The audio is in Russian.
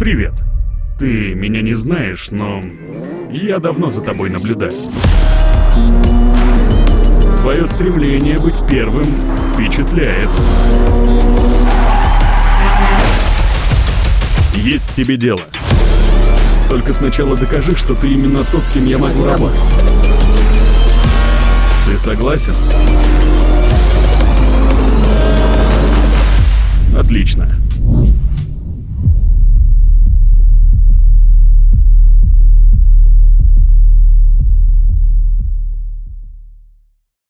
Привет. Ты меня не знаешь, но я давно за тобой наблюдаю. Твое стремление быть первым впечатляет. Есть тебе дело. Только сначала докажи, что ты именно тот, с кем я могу работать. Ты согласен?